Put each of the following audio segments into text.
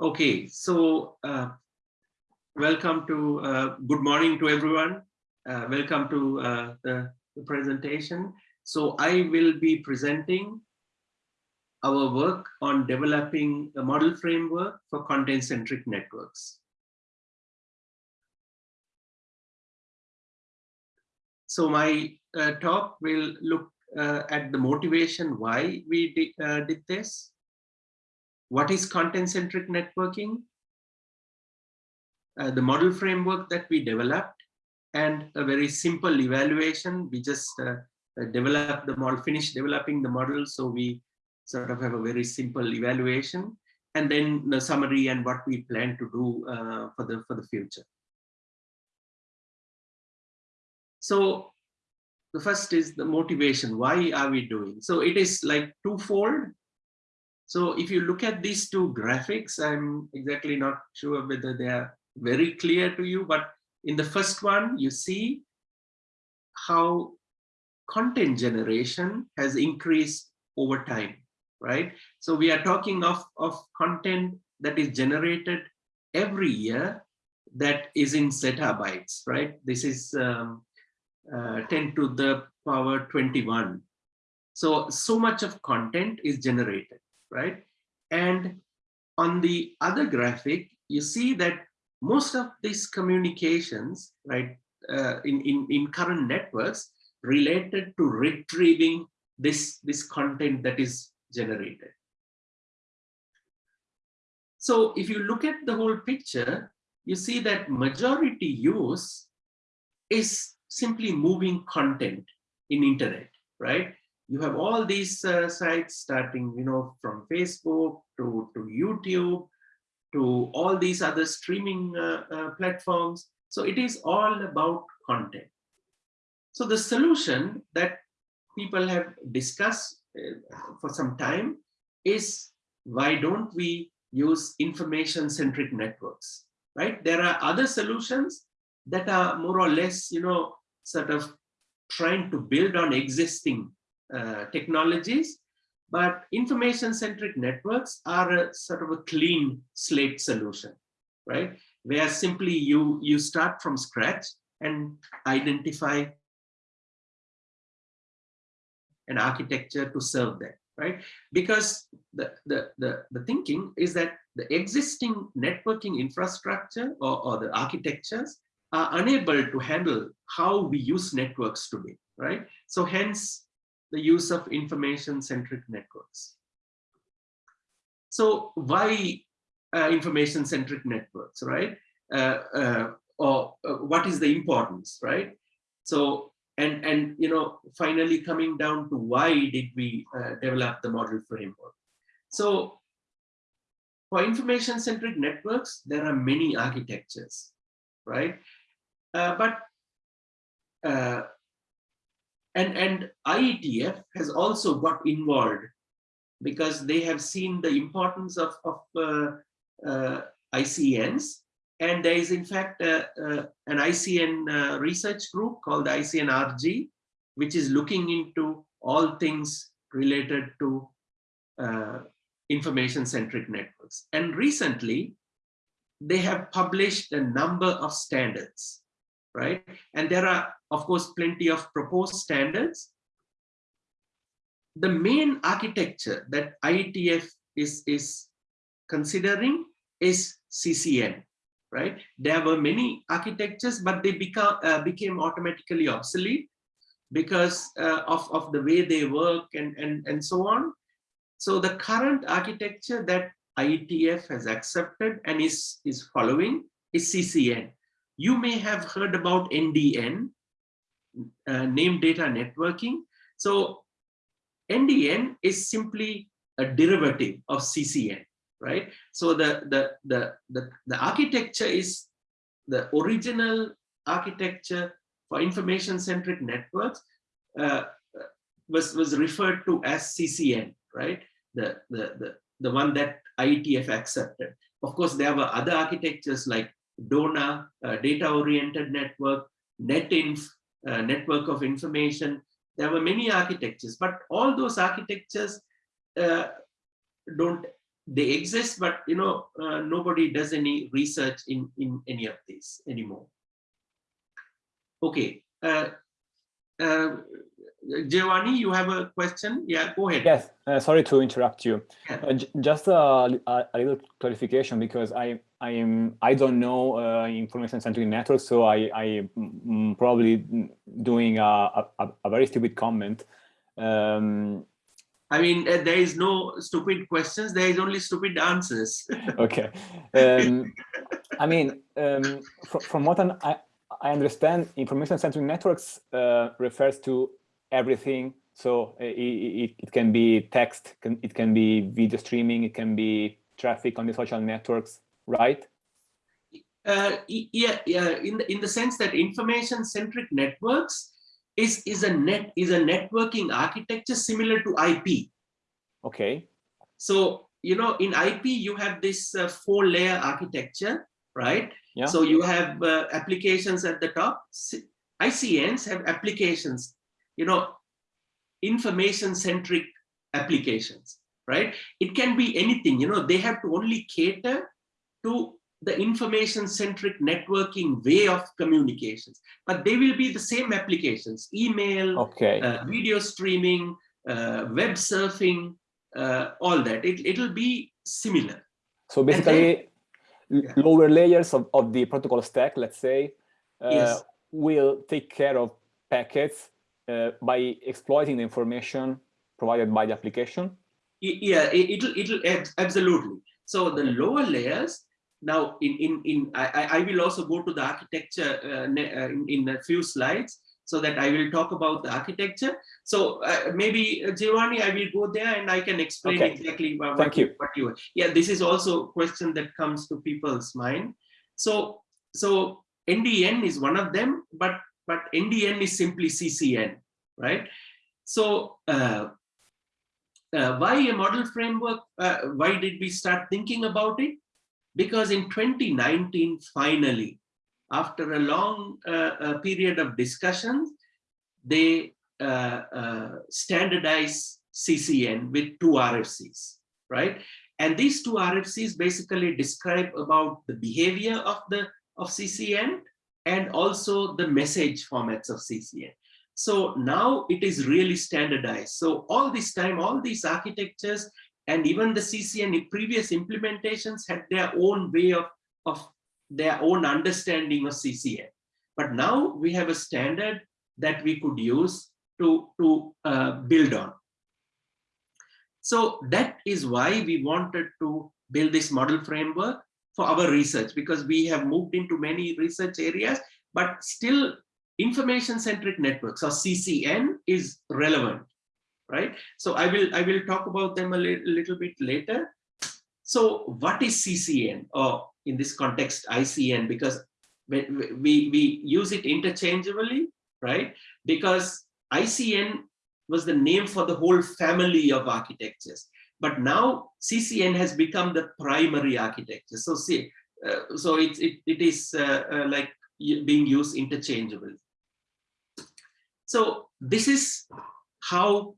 Okay, so uh, welcome to, uh, good morning to everyone. Uh, welcome to uh, the, the, presentation. So I will be presenting our work on developing a model framework for content-centric networks. So my uh, talk will look uh, at the motivation why we did, uh, did this. What is content-centric networking? Uh, the model framework that we developed and a very simple evaluation. We just uh, uh, developed the model, finished developing the model. So we sort of have a very simple evaluation and then the summary and what we plan to do uh, for the for the future. So the first is the motivation. Why are we doing? So it is like twofold. So if you look at these two graphics, I'm exactly not sure whether they are very clear to you, but in the first one, you see how content generation has increased over time, right? So we are talking of, of content that is generated every year that is in zettabytes, right? This is um, uh, 10 to the power 21. So, so much of content is generated, right? And on the other graphic, you see that most of these communications, right, uh, in, in, in current networks related to retrieving this, this content that is generated. So if you look at the whole picture, you see that majority use is simply moving content in internet, right? You have all these uh, sites starting, you know, from Facebook to, to YouTube, to all these other streaming uh, uh, platforms. So it is all about content. So the solution that people have discussed uh, for some time is why don't we use information centric networks, right? There are other solutions that are more or less, you know, sort of trying to build on existing uh, technologies, but information-centric networks are a sort of a clean slate solution, right? Where simply you, you start from scratch and identify an architecture to serve that, right? Because the, the, the, the thinking is that the existing networking infrastructure or, or the architectures are unable to handle how we use networks today, right? So hence the use of information-centric networks. So why uh, information-centric networks, right? Uh, uh, or uh, what is the importance, right? So and and you know finally coming down to why did we uh, develop the model framework? So for information-centric networks, there are many architectures, right? Uh, but uh, and and IETF has also got involved because they have seen the importance of, of uh, uh ICNs and there is in fact uh, an ICN research group called ICNRG which is looking into all things related to information-centric networks. And recently, they have published a number of standards right? And there are, of course, plenty of proposed standards. The main architecture that IETF is, is considering is CCN, right? There were many architectures, but they become, uh, became automatically obsolete because uh, of, of the way they work and, and, and so on. So the current architecture that IETF has accepted and is, is following is CCN. You may have heard about NDN, uh, name data networking. So NDN is simply a derivative of CCN, right? So the, the, the, the, the architecture is the original architecture for information-centric networks uh, was, was referred to as CCN, right? The, the, the, the one that IETF accepted. Of course, there were other architectures like DONA, uh, data-oriented network, NetInf, uh, network of information. There were many architectures, but all those architectures uh, don't they exist, but you know uh, nobody does any research in in any of these anymore. Okay, uh, uh, Giovanni, you have a question? Yeah, go ahead. Yes, uh, sorry to interrupt you. Yeah. Uh, just a, a, a little clarification because I I am I don't know uh, information centric networks, so I I mm, probably doing a, a, a very stupid comment. Um, I mean, uh, there is no stupid questions. There is only stupid answers. okay, um, I mean, um, fr from what an, I I understand, information centric networks uh, refers to everything. So uh, it, it, it can be text, can, it can be video streaming, it can be traffic on the social networks, right? Uh, yeah, yeah. In the in the sense that information-centric networks is is a net is a networking architecture similar to IP. Okay. So you know, in IP you have this uh, four-layer architecture, right? Yeah. So you have uh, applications at the top. ICNs have applications, you know, information-centric applications, right? It can be anything, you know, they have to only cater to the information-centric networking way of communications, but they will be the same applications, email, Okay. uh, video streaming, uh, web surfing, uh, all that. It, it'll be similar. so then- basically, l- yeah. lower layers of, of the protocol stack, let's say, uh, Yes. will take care of packets uh, by exploiting the information provided by the application. Yeah it, it'll it'll absolutely so the lower layers now in in in i I- i will also go to the architecture uh, uh, in, in a few slides so that i will talk about the architecture so uh, maybe uh, giovanni i will go there and i can explain Okay. exactly what, Thank you. what you yeah this is also a question that comes to people's mind so so ndn is one of them but but ndn is simply ccn right so uh, uh, why a model framework? Uh, why did we start thinking about it? Because in 2019, finally, after a long uh, uh, period of discussions, they uh, standardize CCN with two RFCs, right? And these two RFCs basically describe about the behavior of the of CCN and also the message formats of CCN. So now it is really standardized. So all this time, all these architectures and even the CCN previous implementations had their own way of, of their own understanding of CCN. But now we have a standard that we could use to, to uh, build on. So that is why we wanted to build this model framework for our research because we have moved into many research areas, but still information centric networks or ccn is relevant right? So i will i will talk about them a li little bit later. So what is ccn or in this context icn because we, we we use it interchangeably right? Because icn was the name for the whole family of architectures but now ccn has become the primary architecture so see uh, so it, it, it is uh, uh, like being used interchangeably so this is how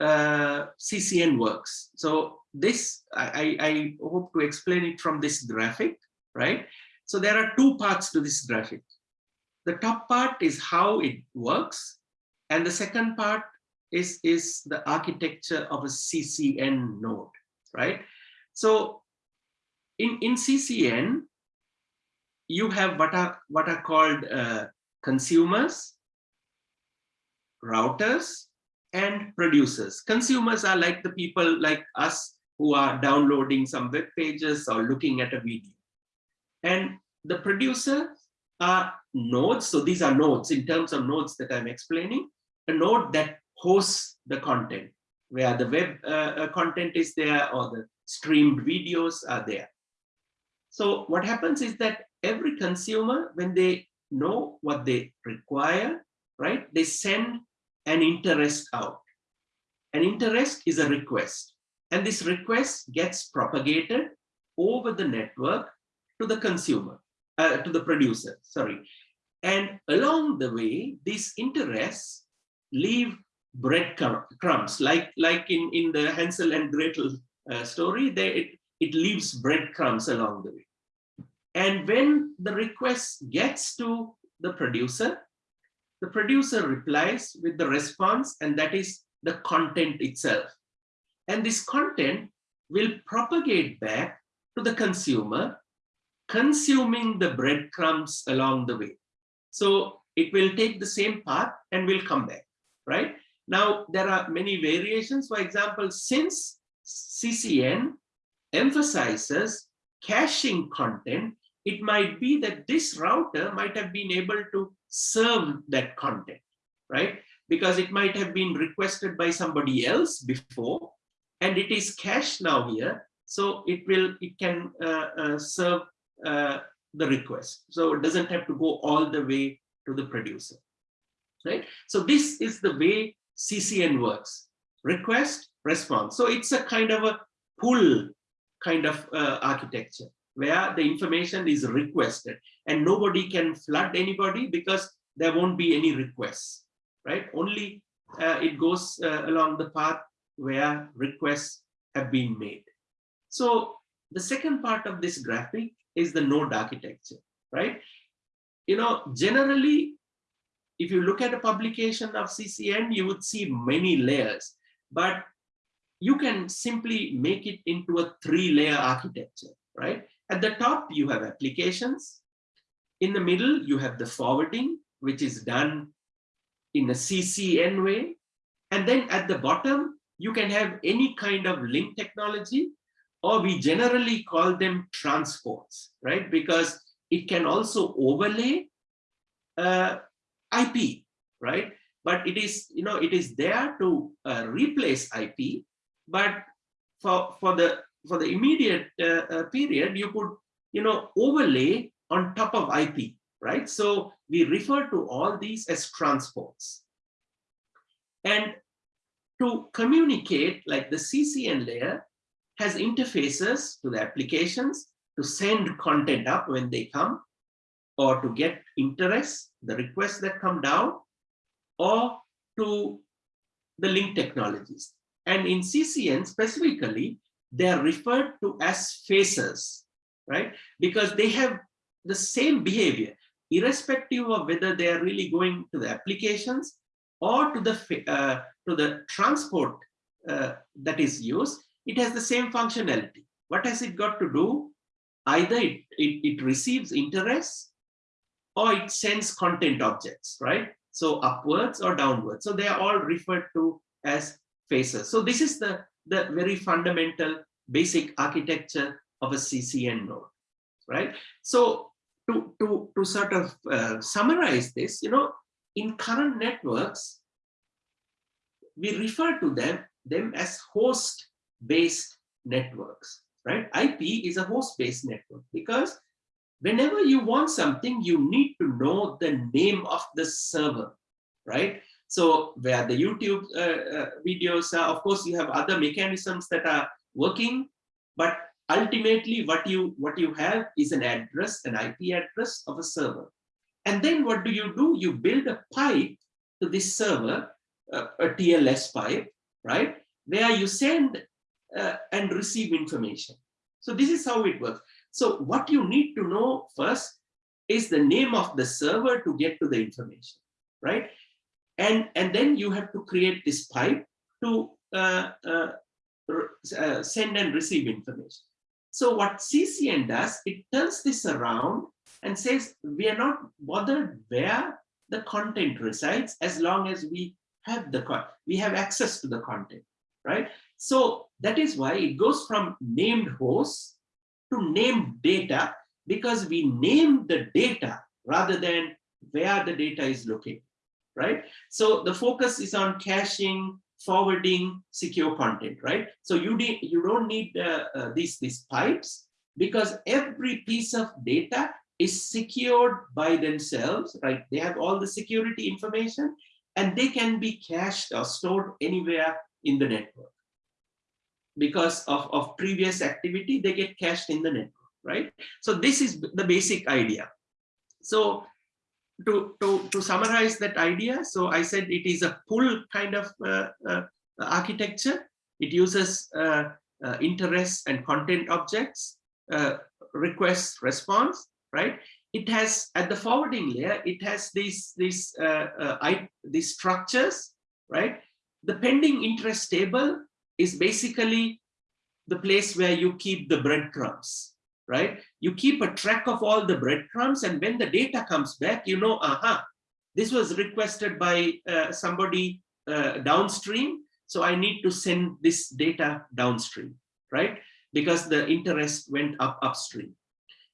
uh, CCN works. So this, I, I, I hope to explain it from this graphic, right? So there are two parts to this graphic. The top part is how it works. And the second part is, is the architecture of a CCN node, right? So in, in CCN, you have what are, what are called uh, consumers, routers and producers. Consumers are like the people like us who are downloading some web pages or looking at a video. And the producer are nodes. So these are nodes in terms of nodes that I'm explaining. A node that hosts the content, where the web uh, content is there or the streamed videos are there. So what happens is that every consumer, when they know what they require, right, they send an interest out. An interest is a request, and this request gets propagated over the network to the consumer, uh, to the producer, sorry. And along the way, these interests leave bread crumbs, like, like in, in the Hansel and Gretel uh, story, they, it, it leaves breadcrumbs along the way. And when the request gets to the producer, the producer replies with the response, and that is the content itself. And this content will propagate back to the consumer, consuming the breadcrumbs along the way. So it will take the same path and will come back, right? Now, there are many variations. For example, since CCN emphasizes caching content, it might be that this router might have been able to serve that content, right? Because it might have been requested by somebody else before, and it is cached now here. So it will, it can uh, uh, serve uh, the request. So it doesn't have to go all the way to the producer, right? So this is the way CCN works, request, response. So it's a kind of a pull kind of uh, architecture where the information is requested and nobody can flood anybody because there won't be any requests, right? Only uh, it goes uh, along the path where requests have been made. So the second part of this graphic is the node architecture, right? You know, generally, if you look at a publication of CCN, you would see many layers, but you can simply make it into a three layer architecture, right? At the top, you have applications. In the middle, you have the forwarding, which is done in a CCN way. And then at the bottom, you can have any kind of link technology, or we generally call them transports, right? Because it can also overlay uh, IP, right? But it is, you know, it is there to uh, replace IP, but for for the for the immediate uh, uh, period, you could, you know, overlay on top of IP, right? So we refer to all these as transports. And to communicate, like the CCN layer has interfaces to the applications to send content up when they come, or to get interest, the requests that come down, or to the link technologies. And in CCN specifically, they are referred to as faces, right? Because they have the same behavior, irrespective of whether they are really going to the applications or to the, uh, to the transport uh, that is used, it has the same functionality. What has it got to do? Either it, it, it receives interest or it sends content objects, right? So upwards or downwards. So they are all referred to as faces. So this is the, the very fundamental basic architecture of a CCN node, right? So to, to, to sort of uh, summarize this, you know, in current networks, we refer to them, them as host-based networks, right? IP is a host-based network because whenever you want something, you need to know the name of the server, right? So where the YouTube uh, uh, videos are, of course, you have other mechanisms that are working, but ultimately what you what you have is an address, an IP address of a server. And then what do you do? You build a pipe to this server, uh, a TLS pipe, right? Where you send uh, and receive information. So this is how it works. So what you need to know first is the name of the server to get to the information, right? And, and then you have to create this pipe to uh, uh, uh, send and receive information. So what CCN does, it turns this around and says, we are not bothered where the content resides as long as we have the we have access to the content, right? So that is why it goes from named hosts to name data because we name the data rather than where the data is located, right? So the focus is on caching, forwarding, secure content, right? So you need you don't need uh, uh, these these pipes because every piece of data is secured by themselves, right? They have all the security information and they can be cached or stored anywhere in the network because of, of previous activity, they get cached in the network, right? So this is the basic idea. So to, to, to summarize that idea, so I said it is a pull kind of uh, uh, architecture. It uses uh, uh, interest and content objects, uh, request response, right? It has at the forwarding layer, it has these these uh, I, these structures, right? The pending interest table is basically the place where you keep the breadcrumbs, right? You keep a track of all the breadcrumbs and when the data comes back, you know, aha, this was requested by uh, somebody uh, downstream. So I need to send this data downstream, right? Because the interest went up upstream.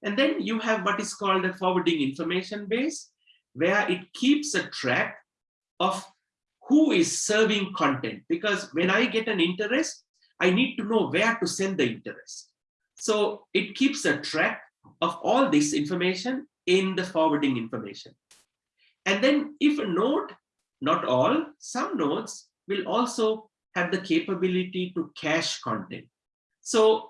And then you have what is called a forwarding information base, where it keeps a track of who is serving content. Because when I get an interest, I need to know where to send the interest. So it keeps a track of all this information in the forwarding information. And then if a node, not all, some nodes will also have the capability to cache content. So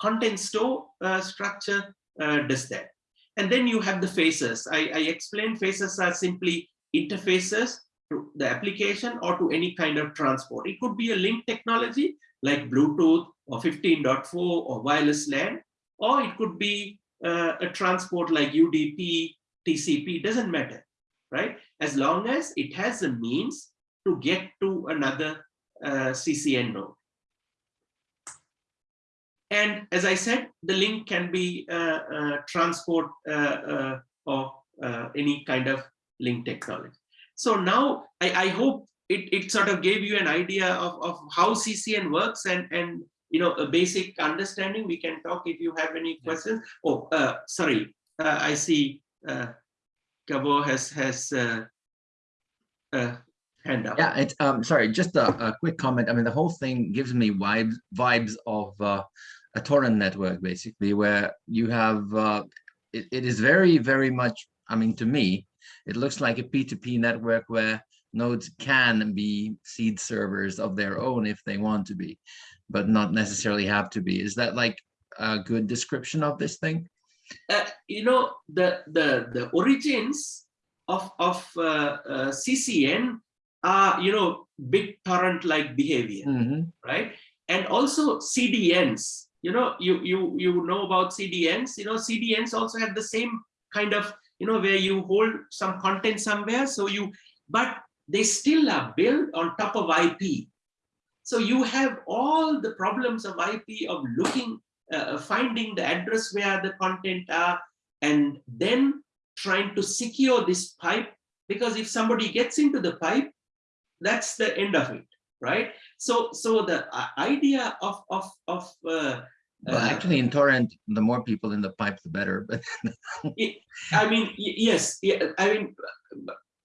content store uh, structure uh, does that. And then you have the faces. I, I explained faces are simply interfaces to the application or to any kind of transport. It could be a link technology like Bluetooth or 15.4 or wireless LAN, or it could be uh, a transport like UDP, TCP, doesn't matter, right? As long as it has a means to get to another uh, CCN node. And as I said, the link can be uh, uh transport uh, uh, or any kind of link technology. So now I, I hope it, it sort of gave you an idea of, of how CCN works and, and you know, a basic understanding. We can talk if you have any questions. Oh, uh, sorry, uh, I see uh, Gabo has has uh, uh, hand up. Yeah, it's um sorry, just a, a, quick comment. I mean, the whole thing gives me vibes vibes of uh, a torrent network, basically, where you have uh, it, it is very very much. I mean, to me, it looks like a P2P network where nodes can be seed servers of their own if they want to be, but not necessarily have to be. Is that like a good description of this thing? Uh, you know, the, the, the origins of, of uh, uh, CCN are, you know, BitTorrent-like behavior, mm -hmm. right? And also CDNs, you know, you, you, you know about CDNs, you know, CDNs also have the same kind of you know, where you hold some content somewhere. So you, but they still are built on top of IP. So you have all the problems of IP of looking, uh, finding the address where the content are, and then trying to secure this pipe. Because if somebody gets into the pipe, that's the end of it, right? So, so the uh, idea of of of uh, well, uh, actually, in torrent, the more people in the pipe, the better. But I mean, yes, I mean,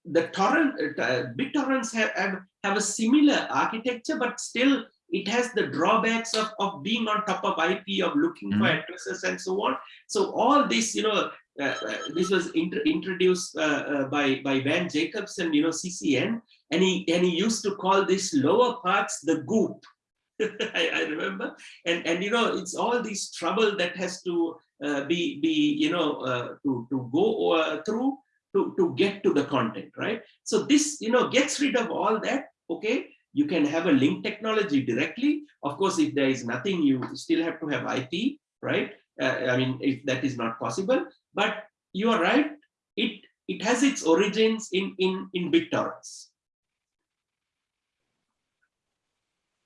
the torrent, uh, BitTorrents have, have have a similar architecture, but still it has the drawbacks of, of being on top of IP, of looking mm -hmm. for mm-hmm. addresses and so on. So all this, you know, uh, uh, this was int introduced uh, uh, by by Van Jacobson, you know, CCN, and he and he used to call this lower parts the goop. I, I, remember. And and you know it's all this trouble that has to uh, be be you know uh, to to go uh, through to to get to the content right? So this you know gets rid of all that okay? You can have a link technology directly. Of course if there is nothing you still have to have ip right? Uh, i mean if that is not possible. But you are right. It it has its origins in in in BitTorrents.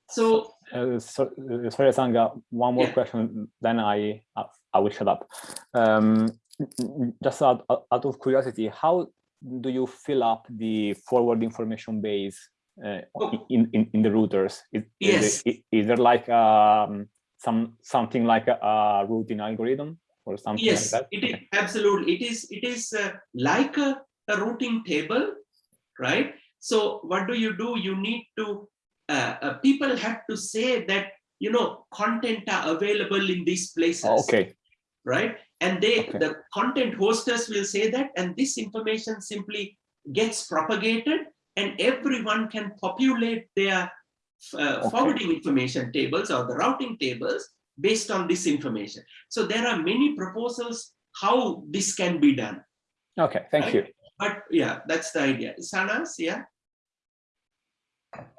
So uh, so, uh, sorry, Sangha, one more yeah. question, then I I will shut up. Um, just out, out of curiosity, how do you fill up the forward information base uh, oh. in, in, in the routers? Is, yes. is, is there like um, some something like a, a, routing algorithm or something yes, like that? It is, absolutely. It is it is uh, like a, a routing table, right? So what do you do? You need to uh, uh, people have to say that you know content are available in these places oh, okay right and they okay. the content hosters will say that and this information simply gets propagated and everyone can populate their uh, okay. forwarding information tables or the routing tables based on this information so there are many proposals how this can be done Okay, thank you. But yeah, that's the idea. Sanas, yeah.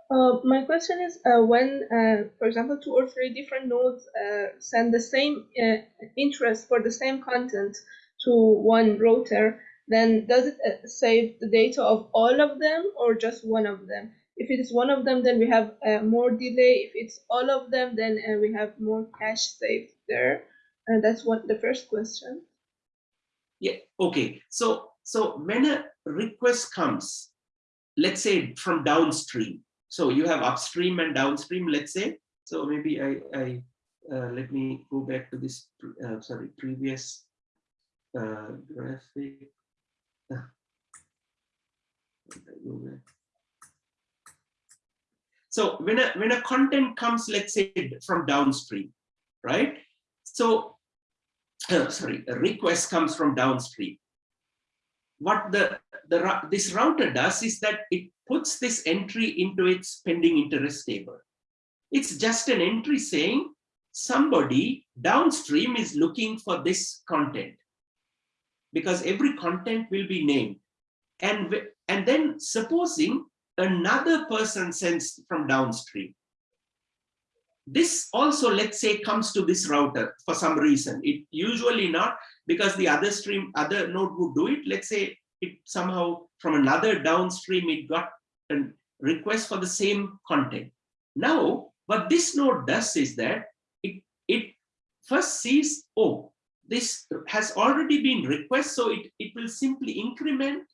Uh, my question is uh, when, uh, for example, two or three different nodes uh, send the same uh, interest for the same content to one router, then does it save the data of all of them or just one of them? If it is one of them, then we have more delay. If it's all of them, then we have more cache saved there. And that's what the first question. Yeah, okay. So, so when a request comes, let's say from downstream, so you have upstream and downstream, let's say. So maybe I, I uh, let me go back to this, uh, sorry, previous uh, graphic. So when a when a content comes, let's say from downstream, right? So uh, sorry, a request comes from downstream. What the the this router does is that it puts this entry into its pending interest table. It's just an entry saying somebody downstream is looking for this content because every content will be named. And, and then supposing another person sends from downstream. This also, let's say, comes to this router for some reason. It usually not because the other stream, other node would do it. Let's say it somehow from another downstream, it got a request for the same content. Now, what this node does is that it, it first sees, oh, this has already been request, so it, it will simply increment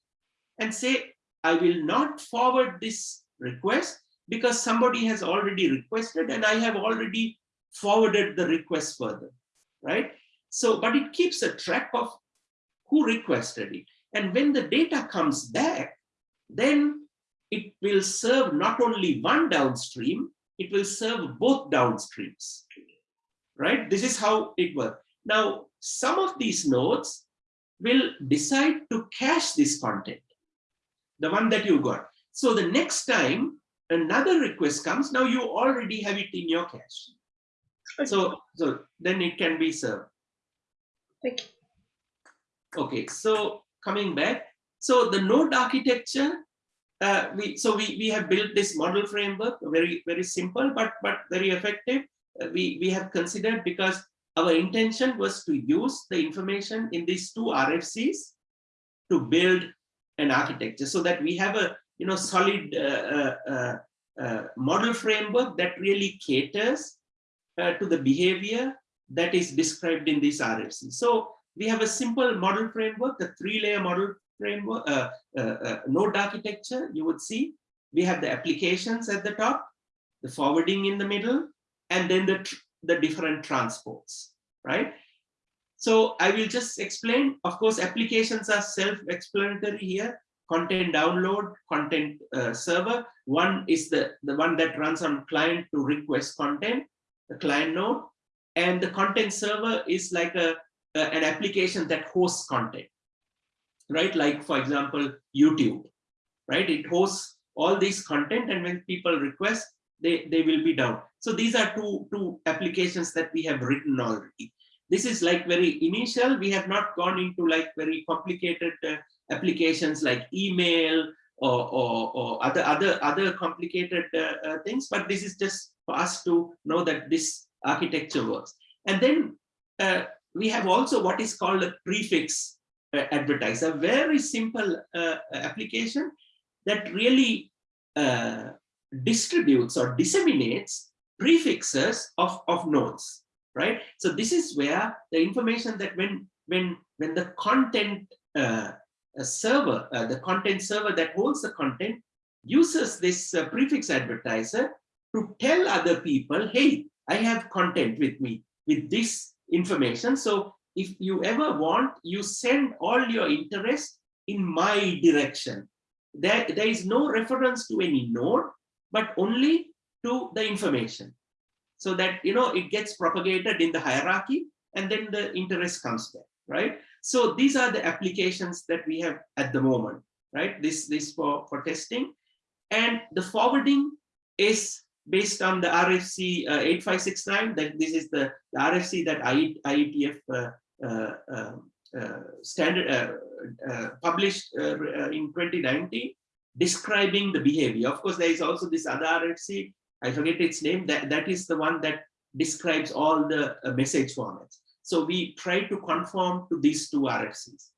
and say, I will not forward this request because somebody has already requested and I have already forwarded the request further, right? So, but it keeps a track of who requested it. And when the data comes back, then it will serve not only one downstream, it will serve both downstreams, right? This is how it works. Now, some of these nodes will decide to cache this content, the one that you got. So the next time another request comes, now you already have it in your cache. So, so then it can be served. Thank you. Okay, so coming back, so the node architecture, uh, we so we we have built this model framework, very very simple but but very effective. Uh, we we have considered because our intention was to use the information in these two RFCs to build an architecture so that we have a you know solid uh, uh, uh, uh model framework that really caters uh, to the behavior that is described in this RFC. So we have a simple model framework, a three-layer model framework, uh, node architecture. You would see we have the applications at the top, the forwarding in the middle, and then the the different transports, right? So I will just explain, of course, applications are self-explanatory here, content download, content uh, server. One is the, the one that runs on client to request content, the client node. And the content server is like a an application that hosts content, right? Like, for example, YouTube, right? It hosts all these content and when people request, they, they will be down. So these are two, two applications that we have written already. This is like very initial. We have not gone into like very complicated uh, applications like email or, or, or, other, other, other complicated uh, uh, things, but this is just for us to know that this architecture works. And then uh, we have also what is called a prefix uh, advertiser, very simple uh, application that really distributes or disseminates prefixes of, of nodes, right? So this is where the information that when when when the content uh, server, uh, the content server that holds the content uses this uh, prefix advertiser to tell other people, hey, I have content with me with this information. So if you ever want, you send all your interest in my direction. There, there is no reference to any node but only to the information so that you know it gets propagated in the hierarchy and then the interest comes back right so these are the applications that we have at the moment right this this for for testing and the forwarding is based on the RFC uh, 8569 that this is the, the RFC that IETF uh, uh, um, standard published in 2019 describing the behavior. Of course, there is also this other RFC, I forget its name, that, that is the one that describes all the message formats. So we try to conform to these two RFCs.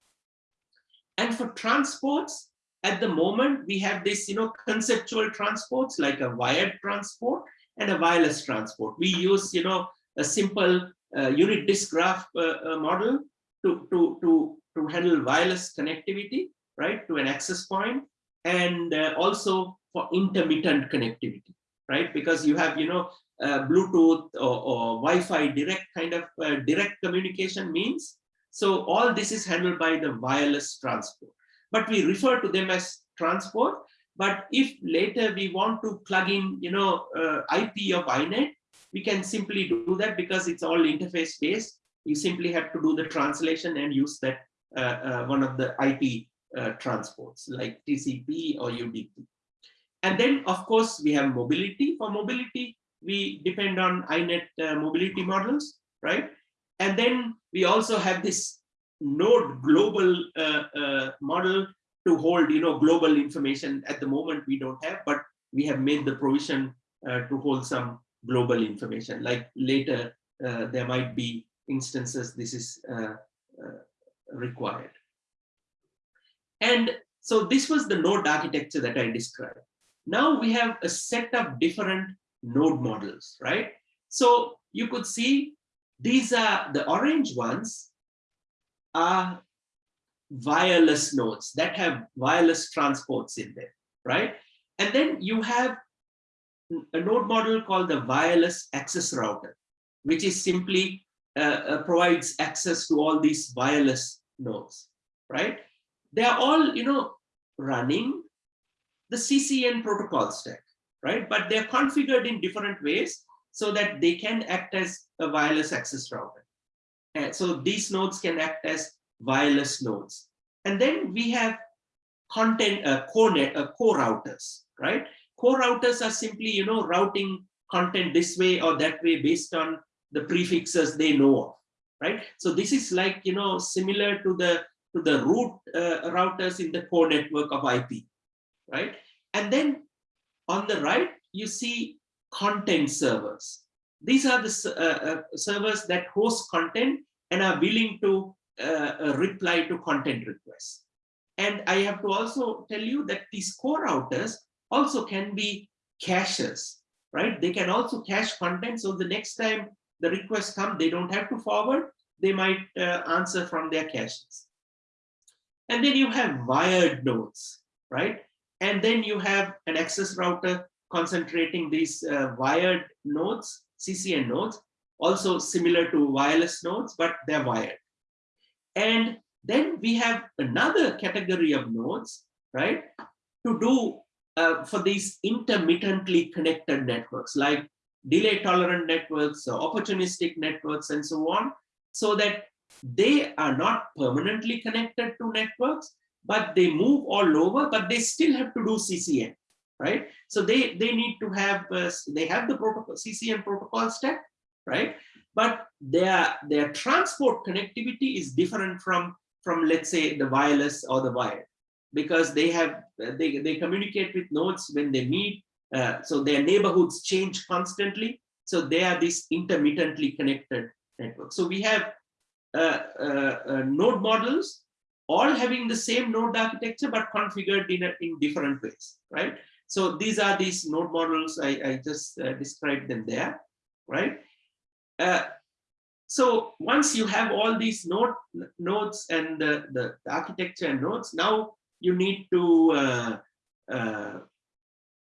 And for transports, at the moment, we have this, you know, conceptual transports like a wired transport and a wireless transport. We use, you know, a simple uh, unit disk graph uh, uh, model to, to, to, to handle wireless connectivity, right, to an access point, and uh, also for intermittent connectivity, right? Because you have, you know, uh, Bluetooth or, or Wi-Fi direct kind of uh, direct communication means. So all this is handled by the wireless transport, but we refer to them as transport. But if later we want to plug in, you know, IP of INET, we can simply do that because it's all interface based. You simply have to do the translation and use that uh, uh, one of the IP uh, transports like TCP or UDP. And then, of course, we have mobility. For mobility, we depend on INET uh, mobility models, right? And then we also have this node global uh, model to hold, you know, global information. At the moment, we don't have, but we have made the provision to hold some global information. Like later, uh, there might be instances this is uh, uh, required. And so this was the node architecture that I described. Now we have a set of different node models, right? So you could see these are the orange ones are wireless nodes that have wireless transports in them, right? And then you have a node model called the wireless access router, which is simply uh, uh, provides access to all these wireless nodes, right? They are all, you know, running the CCN protocol stack, right? But they're configured in different ways so that they can act as a wireless access router. And so these nodes can act as wireless nodes. And then we have content uh, core net uh, core routers, right? Core routers are simply, you know, routing content this way or that way based on the prefixes they know of, right? So this is like, you know, similar to the to the root uh, routers in the core network of IP, right? And then on the right, you see content servers. These are the uh, uh, servers that host content and are willing to uh, reply to content requests. And I have to also tell you that these core routers also can be caches, right? They can also cache content. So the next time the requests come, they don't have to forward. They might uh, answer from their caches. And then you have wired nodes, right? And then you have an access router concentrating these uh, wired nodes, CCN nodes, also similar to wireless nodes, but they're wired. And then we have another category of nodes, right, to do uh, for these intermittently connected networks like delay tolerant networks, or opportunistic networks, and so on, so that they are not permanently connected to networks, but they move all over, but they still have to do CCN, right? So they, they need to have, uh, they have the protocol, CCN protocol stack, right? But their, their transport connectivity is different from, from, let's say, the wireless or the wired because they have they, they communicate with nodes when they meet uh, so their neighborhoods change constantly so they are this intermittently connected network. so we have uh, uh, uh, node models all having the same node architecture but configured in, a, in different ways right so these are these node models i, I just uh, described them there right uh, so once you have all these node nodes and the, the, the architecture and nodes now you need to uh, uh,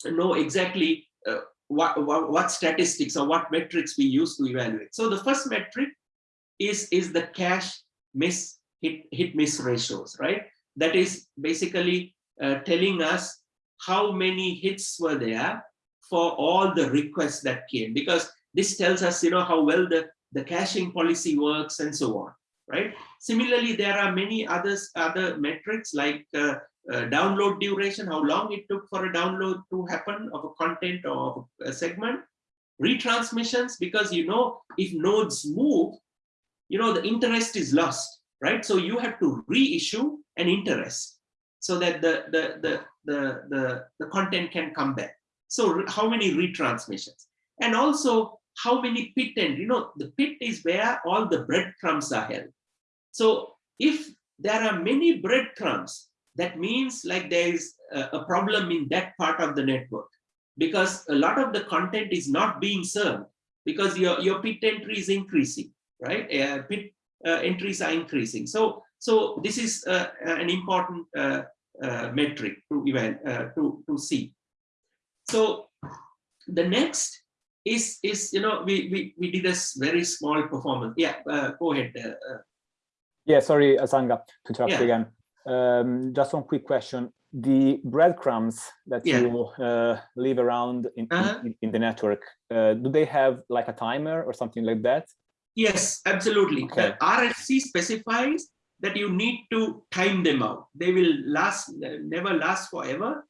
know exactly uh, what, what, what, statistics or what metrics we use to evaluate. So the first metric is, is the cache miss hit, hit miss ratios, right? That is basically uh, telling us how many hits were there for all the requests that came because this tells us you know how well the the caching policy works and so on right? Similarly, there are many others, other metrics like uh, uh, download duration, how long it took for a download to happen of a content or a segment, retransmissions, because you know, if nodes move, you know, the interest is lost. right? So you have to reissue an interest so that the, the, the, the, the, the content can come back. So how many retransmissions? And also how many pit end, you know, the pit is where all the breadcrumbs are held. So if there are many breadcrumbs, that means like there is a, a problem in that part of the network because a lot of the content is not being served because your, your pit entry is increasing, right? Uh, pit uh, entries are increasing. So, so this is uh, an important uh, uh, metric to uh, to, to see. So the next is, is you know, we, we, we did a very small performance. Yeah, go ahead. yeah, sorry, Asanga, to interrupt Yeah. again. Um, just one quick question. The breadcrumbs that Yeah. you uh, leave around in, in- Uh-huh. in, in the network, uh, do they have like a timer or something like that? Yes, absolutely. Okay. The RFC specifies that you need to time them out. They will last, never last forever.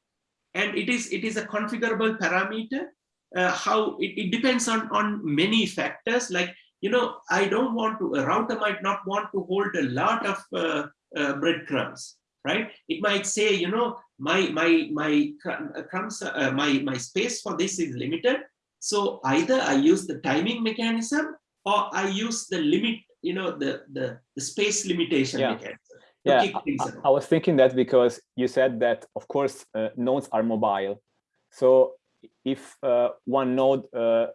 And it is it is a configurable parameter. Uh, how it, it depends on on many factors. Like you know, I don't want to. A router might not want to hold a lot of uh, uh, breadcrumbs, right? It might say, you know, my my my uh, crumbs, uh, my my space for this is limited. So either I use the timing mechanism or I use the limit, you know, the the, the space limitation Yeah. Yeah, I. I was thinking that because you said that, of course, uh, nodes are mobile. So if uh, one node uh,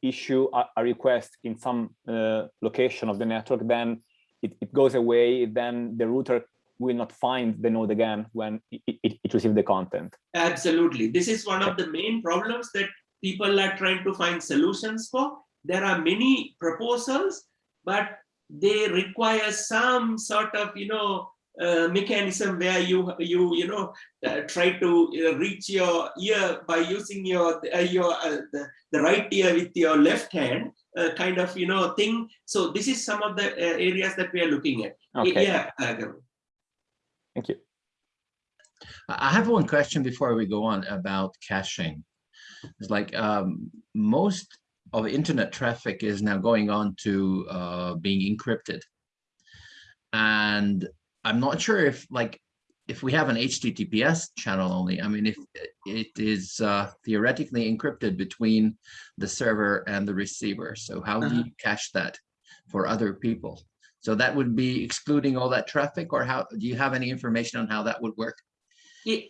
issue a, a request in some uh, location of the network, then it, it goes away, then the router will not find the node again when it, it, it receives the content. Absolutely. This is one of the main problems that people are trying to find solutions for. There are many proposals, but they require some sort of, you know, uh, mechanism where you you you know uh, try to uh, reach your ear by using your uh, your uh, the, the right ear with your left hand uh, kind of you know thing so this is some of the uh, areas that we are looking at Okay, yeah uh, thank you. I I have one question before we go on about caching. It's like um, most of internet traffic is now going on to uh, being encrypted. And I'm not sure if like, if we have an HTTPS channel only, I mean, if it is uh, theoretically encrypted between the server and the receiver. So how do Uh-huh. you cache that for other people? So that would be excluding all that traffic or how, do you have any information on how that would work?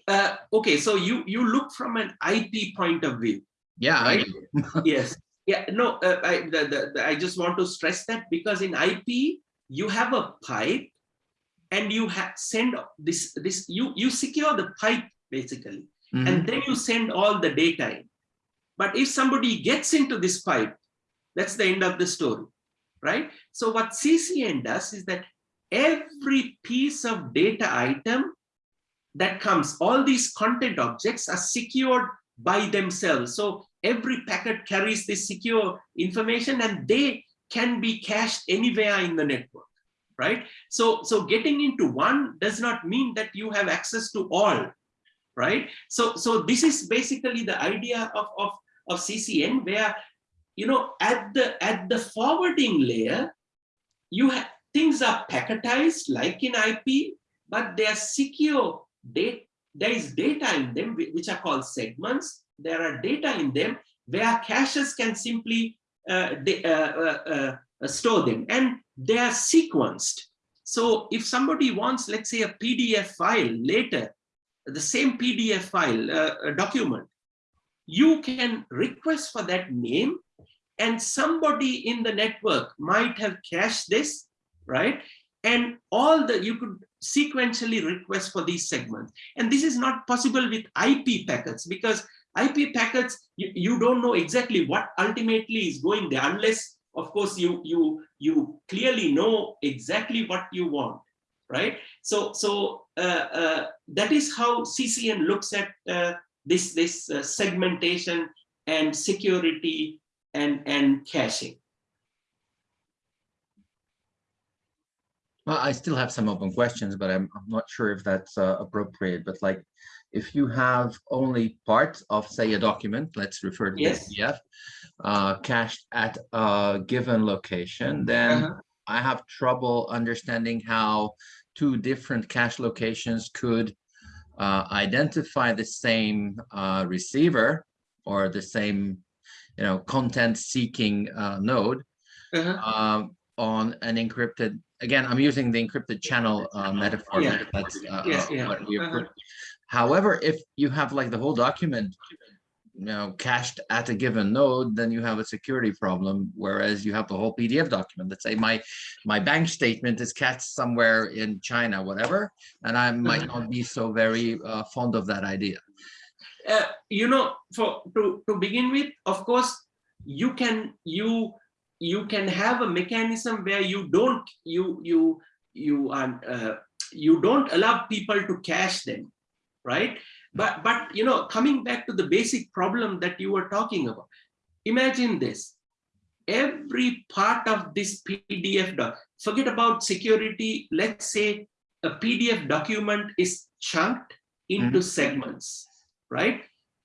Uh, okay so you you look from an ip point of view Yeah, I Right. do. yes yeah no uh, I, the, the, the- I just want to stress that because in ip you have a pipe and you send this this you you secure the pipe basically. Mhm. and then you send all the data in. But if somebody gets into this pipe that's the end of the story right? So what ccn does is that every piece of data item that comes all these content objects are secured by themselves. So every packet carries this secure information and they can be cached anywhere in the network right? So so getting into one does not mean that you have access to all right? So so this is basically the idea of of, of ccn where you know at the at the forwarding layer you have things are packetized like in ip but they are secure data there is data in them which are called segments there are data in them where caches can simply uh, uh, uh, uh, uh, store them. And they are sequenced. So if somebody wants let's say a pdf file later the same pdf file uh, a document you can request for that name and somebody in the network might have cached this right? And all the you could sequentially request for these segments. And this is not possible with ip packets because ip packets you, you don't know exactly what ultimately is going there unless of course you you you clearly know exactly what you want right? So so uh, uh, that is how ccn looks at uh, this this uh, segmentation and security and and caching. Well, I still have some open questions, but I'm, I'm not sure if that's uh, appropriate, but like, if you have only part of, say, a document, let's refer to the Yes. PDF, uh, cached at a given location, then Uh-huh. I have trouble understanding how two different cache locations could uh, identify the same uh, receiver or the same, you know, content seeking uh, node Uh-huh. um, on an encrypted, again, I'm using the encrypted channel uh, metaphor. Yeah. That's uh, Yeah, uh, yeah, what we uh-huh. However, if you have like the whole document, you know, cached at a given node, then you have a security problem. Whereas you have the whole PDF document. Let's say my my bank statement is cached somewhere in China, whatever, and I might not be so very uh, fond of that idea. uh, you know, for to to begin with, of course, you can you you can have a mechanism where you don't you you you are uh, you don't allow people to cache them, right? But but you know, coming back to the basic problem that you were talking about, imagine this: every part of this PDF doc. Forget about security. Let's say a PDF document is chunked into segments, right?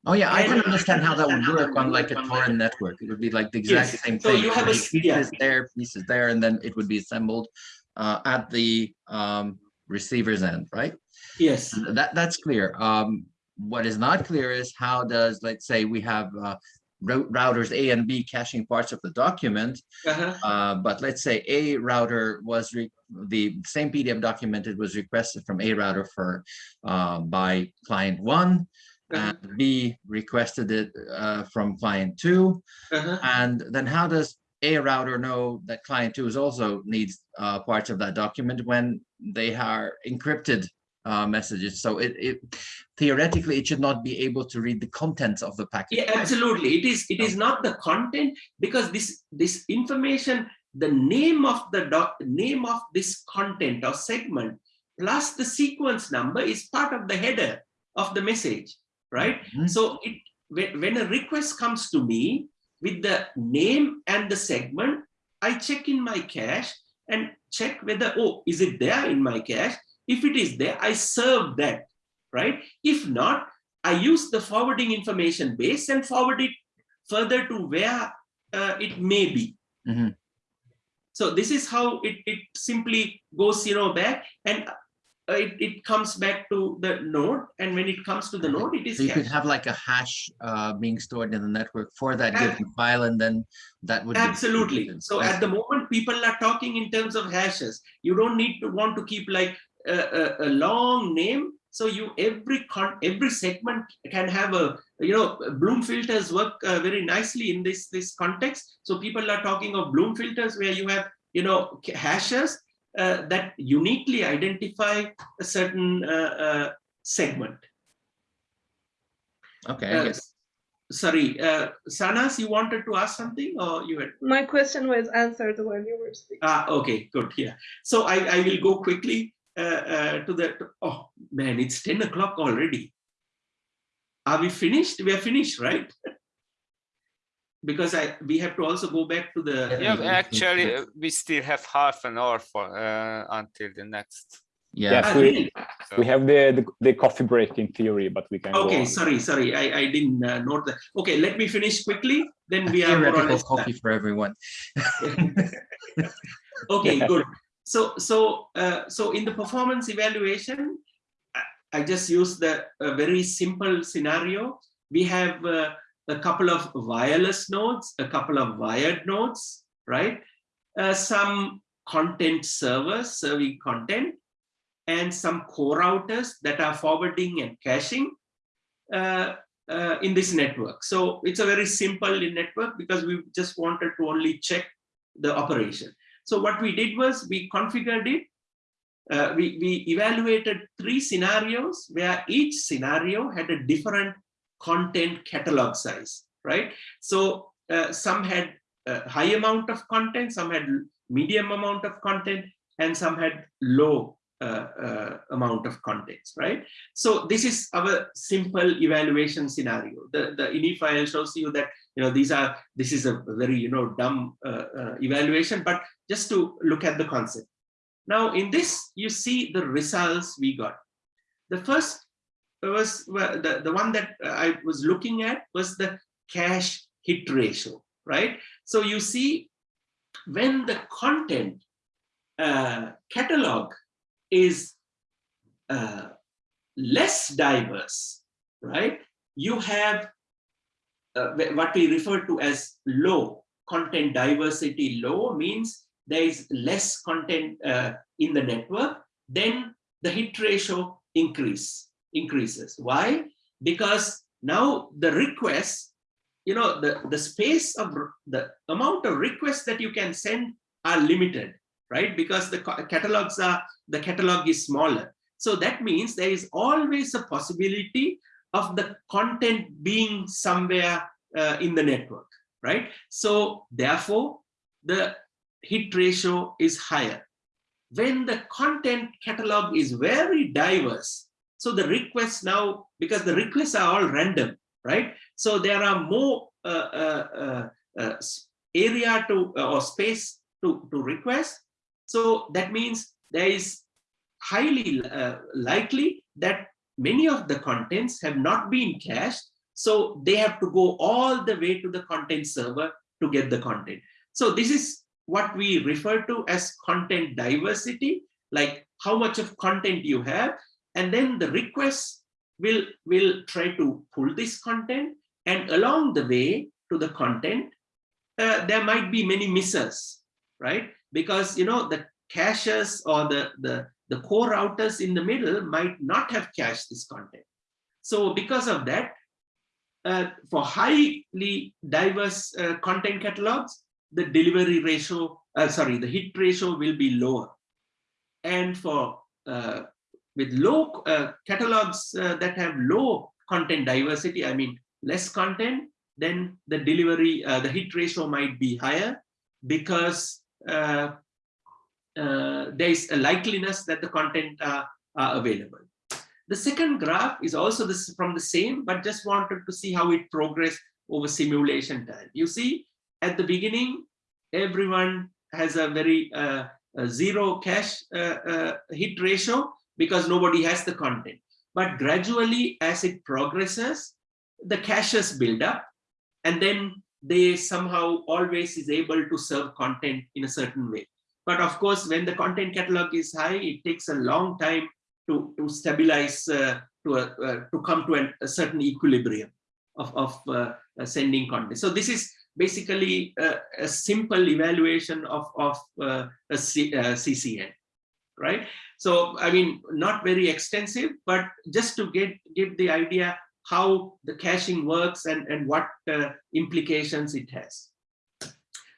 Oh yeah, I can And- understand how that would work on like a torrent network. It would be like the exact Yes, same so thing. you have a would be s- yeah. Pieces there, pieces there, and then it would be assembled uh, at the um, receiver's end, right? Yes. That that's clear. Um, what is not clear is how does, let's say, we have uh, routers A and B caching parts of the document, Uh-huh. uh, but let's say a router was re- the same PDF document it was requested from a router for uh, by client one, Uh-huh. and B requested it uh, from client two, Uh-huh. and then how does a router know that client two is also needs uh, parts of that document when they are encrypted uh, messages? So it, it theoretically it should not be able to read the contents of the packet. Yeah, absolutely. It is. It is not the content because this this information, the name of the doc, name of this content or segment, plus the sequence number is part of the header of the message, right? Mhm. So it when, when a request comes to me with the name and the segment, I check in my cache and check whether oh is it there in my cache. If it is there, I serve that, right? If not, I use the forwarding information base and forward it further to where uh, it may be. Mhm. So this is how it, it simply goes, you know, back and uh, it, it comes back to the node. And when it comes to the node, it is So you could have like a hash uh, being stored in the network for that Ab- given file, and then that would Absolutely. So That's- at the moment, people are talking in terms of hashes. You don't need to want to keep like a, a, a long name. So you every con every segment can have a you know Bloom filters work uh, very nicely in this this context. So people are talking of Bloom filters where you have you know hashes uh, that uniquely identify a certain uh, uh, segment. okay. I Uh, guess. sorry, uh, Sanas, you wanted to ask something or you had? My question was answered when you were speaking. Ah, okay, good. Yeah. So I, I will go quickly uh, uh, to the. Oh man, it's 10 o'clock already. Are we finished? We are finished, right? because I we have to also go back to the. Yeah, actually, uh, we still have half an hour for uh, until the next. Yeah. Yes, Ah, we, really? So, we have the, the the coffee break in theory, but we can. Okay, sorry, sorry. I, I didn't uh, note that. Okay, let me finish quickly. Then we are more or Theoretical less copy for everyone. okay Yeah. good so so uh, so in the performance evaluation I- i just use the a very simple scenario we have uh, a couple of wireless nodes a couple of wired nodes right uh, some content servers serving content and some core routers that are forwarding and caching uh, uh, in this network so it's a very simple network because we just wanted to only check the operation so what we did was we configured it. Uh, we, we evaluated three scenarios where each scenario had a different content catalog size, right? So uh, some had a high amount of content, some had medium amount of content, and some had low uh, uh, amount of contents, right? So this is our simple evaluation scenario. The, the INI file shows you that, you know, these are, this is a very, you know, dumb uh, uh, evaluation, but just to look at the concept. Now in this, you see the results we got. The first was well, the, the one that I was looking at was the cache hit ratio, right? So you see when the content uh, catalog is uh, less diverse, right? You have uh, what we refer to as low content diversity low means there is less content uh, in the network, then the hit ratio increase increases. Why? Because now the requests, you know, the, the space of the amount of requests that you can send are limited, right? Because the catalogs are, the catalog is smaller. So that means there is always a possibility of the content being somewhere uh, in the network, right? So therefore, the hit ratio is higher. When the content catalog is very diverse, so the requests now, because the requests are all random, right? So there are more uh, uh, uh, uh area to uh, or space to, to request. So that means there is highly likely that many of the contents have not been cached. So they have to go all the way to the content server to get the content. So this is what we refer to as content diversity, like how much of content you have and then the requests will will try to pull this content. And along the way to the content uh, there might be many misses right? Because you know the caches or the the the core routers in the middle might not have cached this content. So because of that uh, for highly diverse uh, content catalogs the delivery ratio uh, sorry the hit ratio will be lower. And for uh, with low uh, catalogs uh, that have low content diversity, I mean, less content, then the delivery, uh, the hit ratio might be higher because uh, uh, there is a likeliness that the content are, are available. The second graph is also this from the same, but just wanted to see how it progressed over simulation time. You see, at the beginning, everyone has a very uh, a zero cache hit ratio, because nobody has the content. But gradually, as it progresses, the caches build up and then they somehow always is able to serve content in a certain way. But of course, when the content catalog is high, it takes a long time to, to stabilize, uh, to, a, uh, to come to an, a certain equilibrium of, of uh, uh sending content. So this is basically a, a simple evaluation of, of uh, a C, uh, CCN, right? So, I mean, not very extensive, but just to get give the idea how the caching works and, and what uh, implications it has.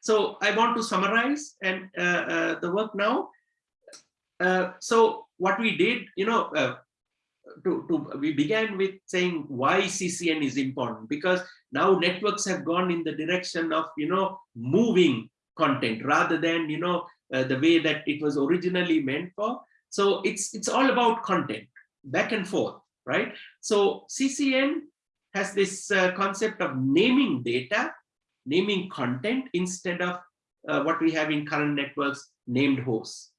So I want to summarize and uh, uh, the work now. Uh, so what we did, you know, uh, to, to, we began with saying why CCN is important because now networks have gone in the direction of, you know, moving content rather than, you know, uh, the way that it was originally meant for. So it's, it's all about content, back and forth, right? So CCN has this uh, concept of naming data, naming content instead of uh, what we have in current networks, named hosts.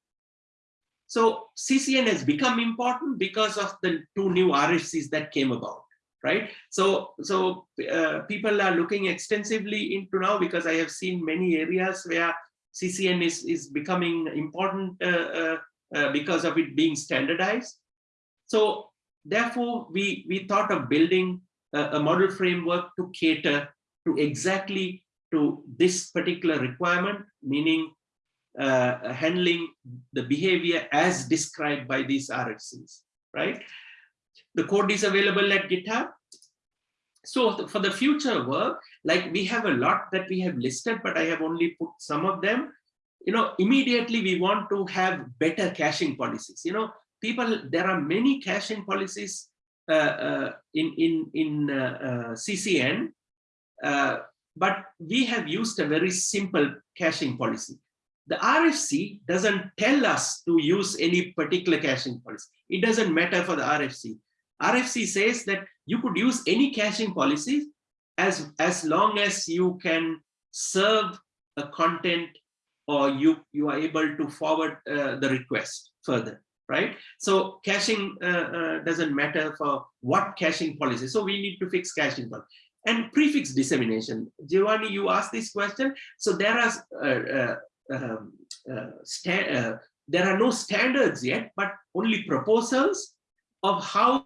So CCN has become important because of the two new RFCs that came about, right? So, so uh, people are looking extensively into now because I have seen many areas where CCN is, is becoming important uh, uh, uh, because of it being standardized. So therefore, we, we thought of building a, a model framework to cater to exactly to this particular requirement, meaning uh, handling the behavior as described by these RFCs, right? The code is available at GitHub. So for the future work, like we have a lot that we have listed, but I have only put some of them you know, immediately we want to have better caching policies. You know, people, there are many caching policies uh, uh, in, in, in uh, uh CCN, uh, but we have used a very simple caching policy. The RFC doesn't tell us to use any particular caching policy. It doesn't matter for the RFC. RFC says that you could use any caching policy as, as long as you can serve a content or you, you are able to forward uh, the request further, right? So caching uh, uh, doesn't matter for what caching policy. So we need to fix caching policy. And prefix dissemination. Giovanni, you asked this question. So there are uh, uh, um, uh, there are no standards yet, but only proposals of how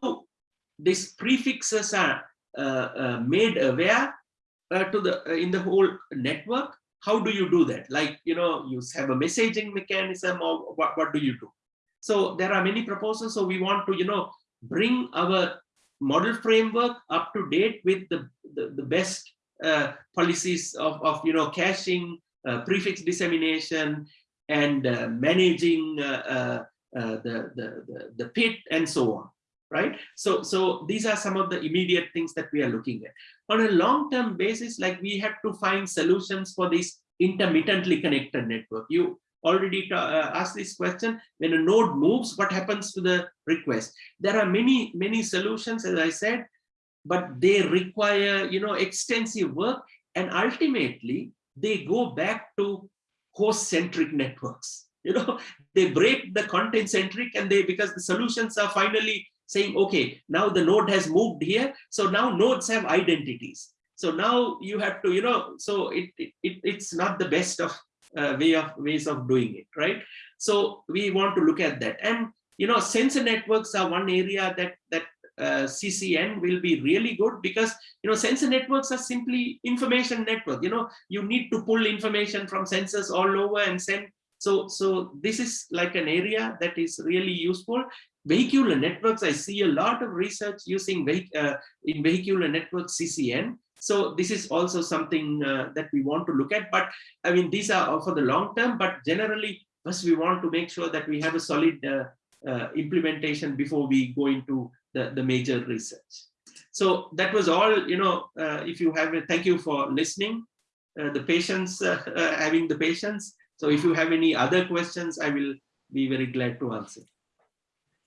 these prefixes are uh, uh, made aware uh, to the in the whole network. How do you do that? Like you know, you have a messaging mechanism, or what, what do you do? So there are many proposals. So we want to you know bring our model framework up to date with the the, the best uh, policies of, of you know caching, uh, prefix dissemination, and uh, managing the, the, the the pit and so on. Right. So so these are some of the immediate things that we are looking at. On a long-term basis, like we have to find solutions for this intermittently connected network. You already uh, asked this question. When a node moves, what happens to the request? There are many many solutions, as I said, but they require you know extensive work and ultimately they go back to host centric networks you know they break the content centric and they because the solutions are finally saying okay now the node has moved here so now nodes have identities so now you have to you know so it, it, it's not the best of uh, way of ways of doing it right so we want to look at that and you know sensor networks are one area that that uh, CCN will be really good because you know sensor networks are simply information network. You know you need to pull information from sensors all over and send. So so this is like an area that is really useful. Vehicular networks, I see a lot of research using uh, in vehicular network CCN. So this is also something uh, that we want to look at. But I mean, these are for the long term, but generally, first we want to make sure that we have a solid uh, uh, implementation before we go into the, the major research. So that was all, you know, uh, if you have, a, thank you for listening, uh, the patience, uh, uh, having the patience. So if you have any other questions, I will be very glad to answer.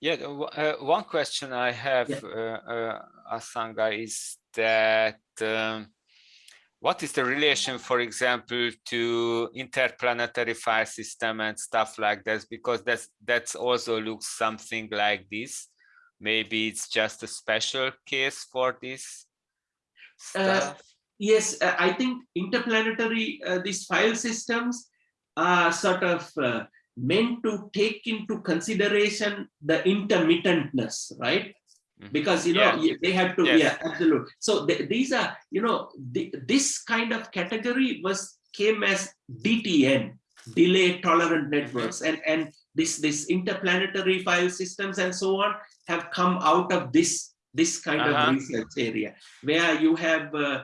Yeah, uh, one question I have, yeah. Asanga, is that um, what is the relation, for example, to interplanetary file system and stuff like this? Because that's that's also looks something like this maybe it's just a special case for this uh, yes uh, i think interplanetary uh, these file systems are sort of uh, meant to take into consideration the intermittentness right mm-hmm. because you know yeah. they have to yes. yeah absolutely so th these are you know the, this kind of category was came as dtn delay tolerant networks and and this this interplanetary file systems and so on have come out of this this kind uh -huh. of uh-huh. research area where you have uh,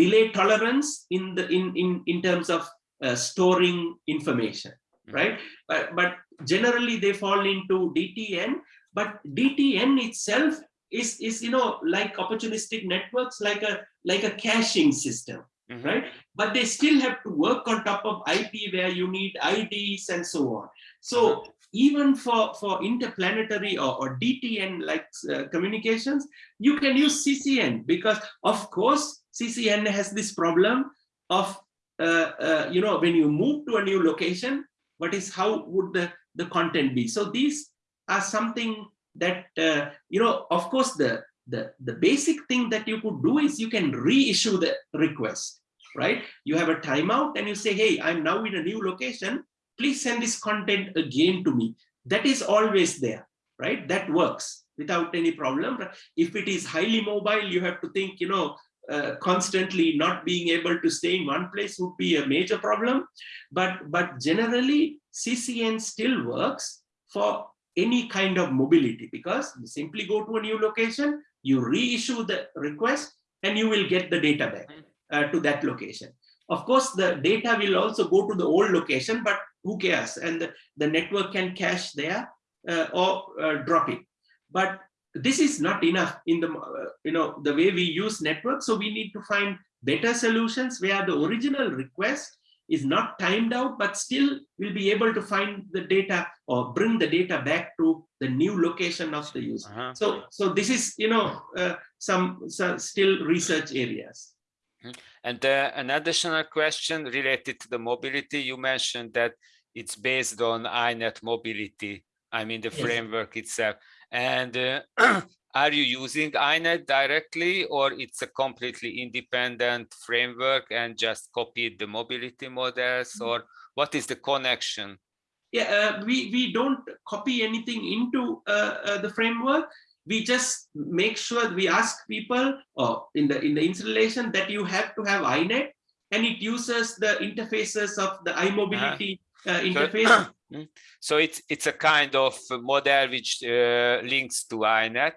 delay tolerance in the in in in terms of uh, storing information mm -hmm. right but but generally they fall into dtn but dtn itself is is you know like opportunistic networks like a like a caching system Mm -hmm. right but they still have to work on top of ip where you need ids and so on so uh -huh even for, for interplanetary or, or DTN like uh, communications, you can use CCN because of course, CCN has this problem of, you know, when you move to a new location, what is, how would the, the content be? So these are something that, uh, you know, of course, the, the, the basic thing that you could do is you can reissue the request, right? You have a timeout and you say, hey, I'm now in a new location please send this content again to me. That is always there, right? That works without any problem. If it is highly mobile, you have to think, you know, uh, constantly not being able to stay in one place would be a major problem. But, but generally, CCN still works for any kind of mobility because you simply go to a new location, you reissue the request, and you will get the data back uh, to that location. Of course, the data will also go to the old location, but who cares? And the, the network can cache there uh, or uh, drop it. But this is not enough in the, you know, the way we use networks. So we need to find better solutions where the original request is not timed out, but still will be able to find the data or bring the data back to the new location of the user. Uh -huh. So, so this is, you know, uh, some, some still research areas. Mm-hmm. And uh, an additional question related to the mobility, you mentioned that it's based on INET mobility, I mean the yes. framework itself. And uh, are you using INET directly or it's a completely independent framework and just copied the mobility models mm-hmm. or what is the connection? Yeah, uh, we, we don't copy anything into uh, uh, the framework. We just make sure we ask people or in the in the installation that you have to have INET and it uses the interfaces of the iMobility uh, interface. Mm. So it's it's a kind of model which uh, links to INET.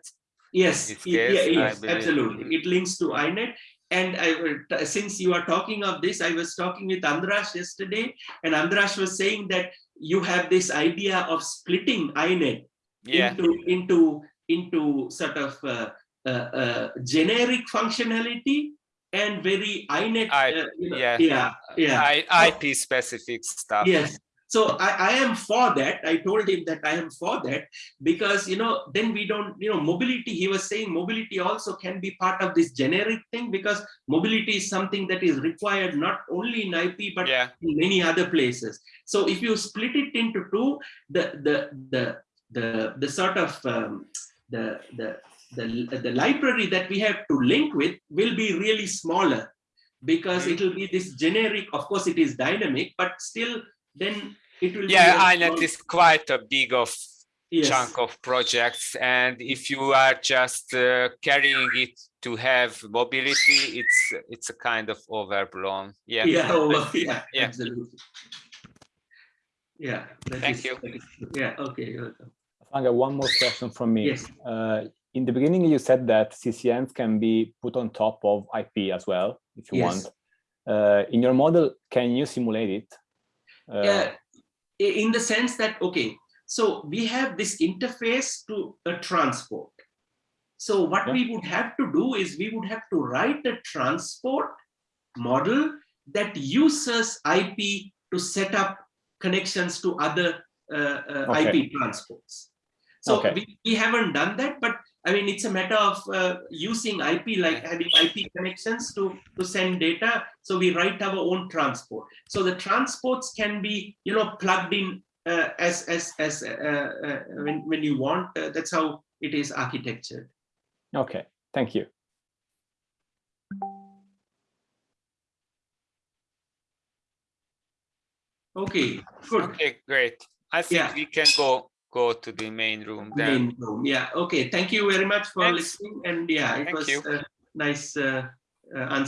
Yes, y- yeah, yes, absolutely. It links to INET. And I, since you are talking of this, I was talking with Andras yesterday, and Andras was saying that you have this idea of splitting INET Yeah, into into into sort of uh, uh, uh, generic functionality and very INET. I- uh, you know, yeah. yeah, yeah. I, IP specific stuff. Yes. So I, I am for that. I told him that I am for that because, you know, then we don't, you know, mobility, he was saying mobility also can be part of this generic thing because mobility is something that is required not only in IP, but Yeah, in many other places. So if you split it into two, the, the, the, the, the sort of, um, the, the, the, the library that we have to link with will be really smaller because Mhm. it will be this generic, of course it is dynamic, but still then it will yeah, a INET small- is quite a big of yes, chunk of projects and if you are just uh, carrying it to have mobility it's it's a kind of overblown yeah Yeah, yeah, Yeah. absolutely. Yeah. Thank is- you. that is- Yeah, okay, you're welcome. Fanga, one more question from me. Yes. Uh, in the beginning, you said that CCNs can be put on top of IP as well, if you Yes. want. Uh, in your model, can you simulate it? Uh, Yeah, in the sense that, okay, so we have this interface to a transport. So what Yeah. we would have to do is we would have to write a transport model that uses IP to set up connections to other uh, uh, Okay. IP transports. So Okay. we, we haven't done that, but I mean, it's a matter of uh, using IP, like having IP connections to, to send data. So we write our own transport. So the transports can be, you know, plugged in uh, as, as, as uh, uh, when, when you want. Uh, that's how it is architectured. Okay, thank you. Okay, good. okay great i think Yeah. we can go go to the main room then Main room. Yeah. Okay. Thank you very much for Thanks. listening. And yeah, it Thank was nice uh, uh, answer.